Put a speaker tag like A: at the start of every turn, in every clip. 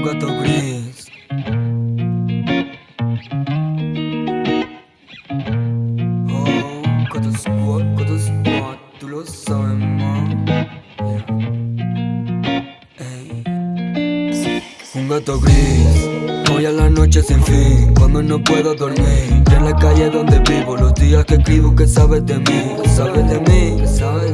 A: un gato gris. Oh, gato squad, gato squad, tú lo sabes. Ey. Un gato gris, hoy a la noche sin fin, cuando no puedo dormir. Y en la calle donde vivo, los días que escribo, que sabes de mí, que sabes de mí,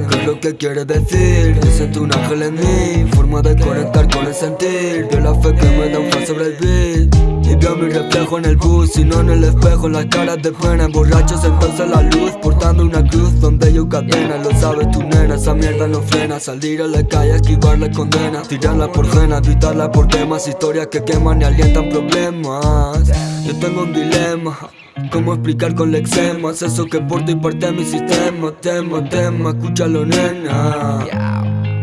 A: ¿Qué es lo que quieres decir? Yo siento un ángel en mí, forma de conectar con el sentir. De la fe que me da un paso sobre el beat. Y veo mi reflejo en el bus, y no en el espejo, las caras de pena Borrachos entonces la luz, portando una cruz donde yo cadena. Lo sabes tu nena, esa mierda no frena. Salir a la calle, esquivarle condena. Tirarla por gena, evitarla por temas. Historias que queman y alientan problemas. Yo tengo un dilema ¿Cómo explicar con lexemas eso que por ti parte mi sistema? Tema, tema, escúchalo nena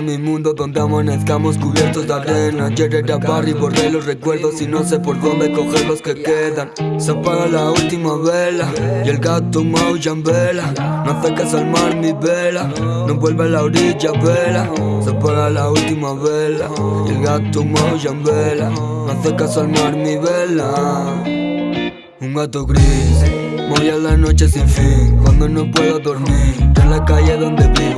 A: mi mundo donde amanezcamos cubiertos de arena. Ayer era y borré los recuerdos y no sé por dónde coger los que quedan. Se apaga la última vela y el gato maulla en vela. No hace caso al mar mi vela, no vuelve a la orilla vela. Se apaga la última vela y el gato maulla en vela. No hace caso al mar mi vela. Un gato gris Voy a la noche sin fin, cuando no puedo dormir En la calle donde vivo,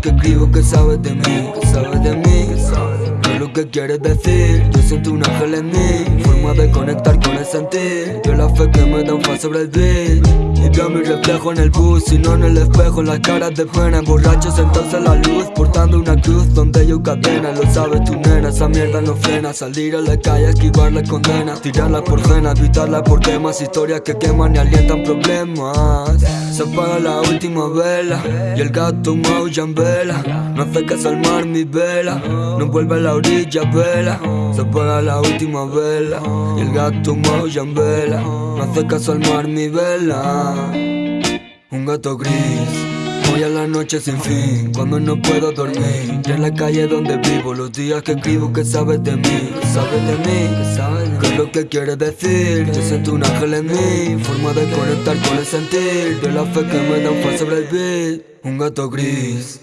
A: que escribo que sabes de mí Que sabes de mí, ¿qué es lo que quieres decir? Yo siento un ángel en mí, forma de conectar con el sentir Yo la fe que me da un faz sobre el beat Y veo mi reflejo en el bus, y no en el espejo. En las caras de pena, borrachos entonces la luz. Portando una cruz donde yo cadena. Lo sabes tu nena, esa mierda no frena. Salir a la calle, esquivar la condena. Tirarla por pena, evitarla por temas. Historias que queman y alientan problemas. Se apaga la última vela Y el gato maulla en vela. No hace caso al mar mi vela. No vuelve a la orilla vela. Se apaga la última vela Y el gato maulla en vela. No hace caso al mar mi vela Un gato gris. Hoy a la noche sin fin, cuando no puedo dormir. Y en la calle donde vivo, los días que escribo que sabes de mí Que sabes de mí, ¿qué es lo que quieres decir? Yo siento un ángel en mí, forma de conectar con el sentir De la fe que me da un paso sobre el beat Un gato gris